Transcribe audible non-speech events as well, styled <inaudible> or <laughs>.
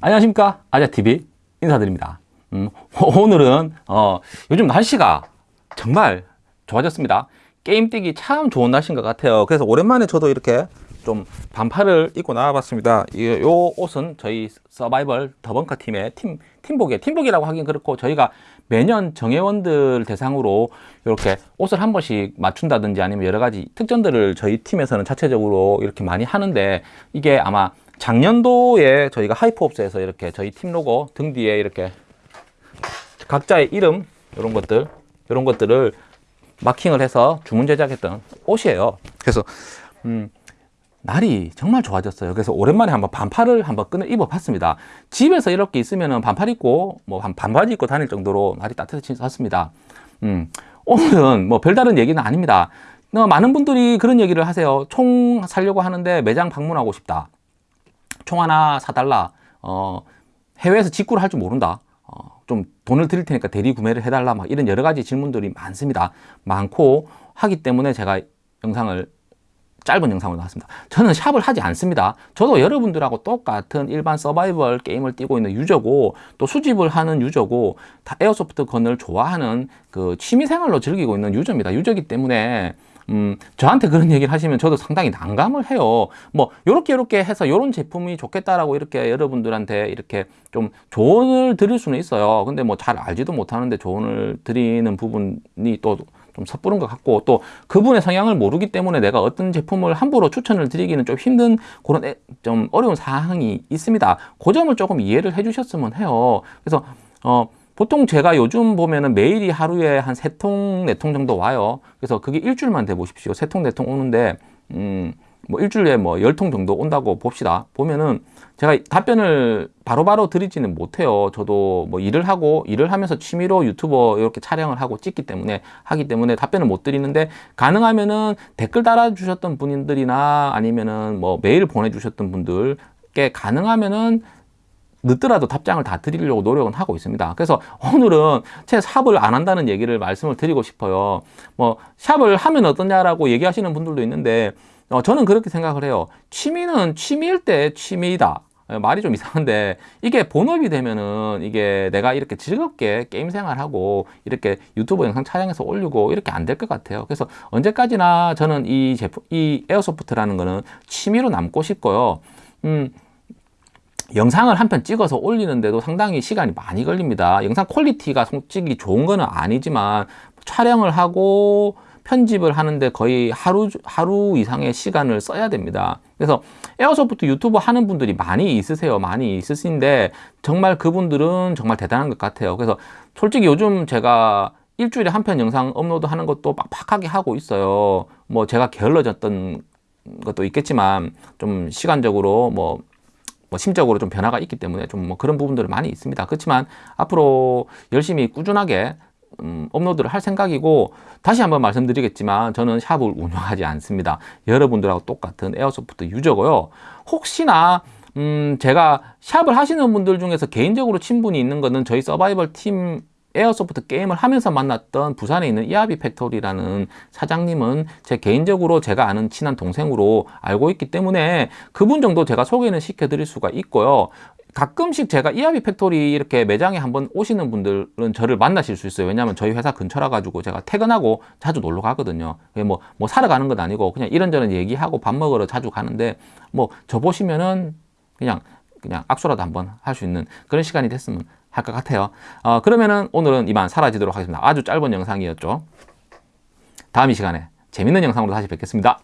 안녕하십니까? 아자TV 인사드립니다. 음, <laughs> 오늘은 어, 요즘 날씨가 정말 좋아졌습니다. 게임 뛰기 참 좋은 날씨인 것 같아요. 그래서 오랜만에 저도 이렇게 좀 반팔을 입고 나와봤습니다. 이, 요 옷은 저희 서바이벌 더벙커 팀의 팀, 팀복이에요 팀복이라고 하긴 그렇고 저희가 매년 정회원들 대상으로 이렇게 옷을 한 번씩 맞춘다든지 아니면 여러 가지 특전들을 저희 팀에서는 자체적으로 이렇게 많이 하는데 이게 아마 작년도에 저희가 하이프옵스에서 이렇게 저희 팀 로고 등 뒤에 이렇게 각자의 이름 이런 것들 이런 것들을 마킹을 해서 주문 제작했던 옷이에요. 그래서 음, 날이 정말 좋아졌어요. 그래서 오랜만에 한번 반팔을 한번 꺼내 입어 봤습니다. 집에서 이렇게 있으면 반팔 입고 뭐 반바지 입고 다닐 정도로 날이 따뜻해졌습니다. 음, 오늘은 뭐 별다른 얘기는 아닙니다. 어, 많은 분들이 그런 얘기를 하세요. 총 살려고 하는데 매장 방문하고 싶다 총 하나 사달라. 어, 해외에서 직구를 할 줄 모른다. 어, 좀 돈을 드릴 테니까 대리 구매를 해달라. 막 이런 여러 가지 질문들이 많습니다. 많고 하기 때문에 제가 영상을 짧은 영상으로 나왔습니다. 저는 샵을 하지 않습니다. 저도 여러분들하고 똑같은 일반 서바이벌 게임을 뛰고 있는 유저고 또 수집을 하는 유저고 다 에어소프트 건을 좋아하는 그 취미생활로 즐기고 있는 유저입니다. 유저기 때문에 음, 저한테 그런 얘기를 하시면 저도 상당히 난감을 해요. 뭐, 요렇게 요렇게 해서 요런 제품이 좋겠다라고 이렇게 여러분들한테 이렇게 좀 조언을 드릴 수는 있어요. 근데 뭐 잘 알지도 못하는데 조언을 드리는 부분이 또좀 섣부른 것 같고 또 그분의 성향을 모르기 때문에 내가 어떤 제품을 함부로 추천을 드리기는 좀 힘든 그런 애, 좀 어려운 사항이 있습니다. 그 점을 조금 이해를 해 주셨으면 해요. 그래서 어 보통 제가 요즘 보면은 매일이 하루에 한 세 통, 네 통 정도 와요. 그래서 그게 일주일만 돼 보십시오. 세 통, 네 통 오는데, 음, 뭐 일주일에 뭐 열 통 정도 온다고 봅시다. 보면은 제가 답변을 바로바로 바로 드리지는 못해요. 저도 뭐 일을 하고 일을 하면서 취미로 유튜버 이렇게 촬영을 하고 찍기 때문에 하기 때문에 답변을 못 드리는데 가능하면은 댓글 달아주셨던 분들이나 아니면은 뭐 메일 보내주셨던 분들께 가능하면은 늦더라도 답장을 다 드리려고 노력은 하고 있습니다. 그래서 오늘은 제 샵을 안 한다는 얘기를 말씀을 드리고 싶어요. 뭐 샵을 하면 어떠냐라고 얘기하시는 분들도 있는데 어, 저는 그렇게 생각을 해요. 취미는 취미일 때 취미이다. 어, 말이 좀 이상한데 이게 본업이 되면은 이게 내가 이렇게 즐겁게 게임 생활하고 이렇게 유튜브 영상 촬영해서 올리고 이렇게 안 될 것 같아요 그래서 언제까지나 저는 이 제품 이 airsoft라는 거는 취미로 남고 싶고요 음 영상을 한 편 찍어서 올리는데도 상당히 시간이 많이 걸립니다. 영상 퀄리티가 솔직히 좋은 거는 아니지만 촬영을 하고 편집을 하는데 거의 하루 하루 이상의 시간을 써야 됩니다. 그래서 airsoft 유튜브 하는 분들이 많이 있으세요. 많이 있으신데 정말 그분들은 정말 대단한 것 같아요. 그래서 솔직히 요즘 제가 일주일에 한 편 영상 업로드 하는 것도 빡빡하게 하고 있어요. 뭐 제가 게을러졌던 것도 있겠지만 좀 시간적으로 뭐 뭐 심적으로 좀 변화가 있기 때문에 좀 뭐 그런 부분들이 많이 있습니다. 그렇지만 앞으로 열심히 꾸준하게 음, 업로드를 할 생각이고 다시 한번 말씀드리겠지만 저는 샵을 운영하지 않습니다. 여러분들하고 똑같은 airsoft 유저고요. 혹시나 음, 제가 샵을 하시는 분들 중에서 개인적으로 친분이 있는 거는 저희 서바이벌 팀 airsoft 게임을 하면서 만났던 부산에 있는 이아비 팩토리라는 사장님은 제 개인적으로 제가 아는 친한 동생으로 알고 있기 때문에 그분 정도 제가 소개는 시켜드릴 수가 있고요. 가끔씩 제가 이아비 팩토리 이렇게 매장에 한번 오시는 분들은 저를 만나실 수 있어요. 왜냐하면 저희 회사 근처라 가지고 제가 퇴근하고 자주 놀러 가거든요. 뭐, 뭐 사러 가는 건 아니고 그냥 이런저런 얘기하고 밥 먹으러 자주 가는데 뭐 저 보시면은 그냥 그냥 악수라도 한번 할 수 있는 그런 시간이 됐으면 할 것 같아요. 어, 그러면은 오늘은 이만 사라지도록 하겠습니다. 아주 짧은 영상이었죠. 다음 이 시간에 재밌는 영상으로 다시 뵙겠습니다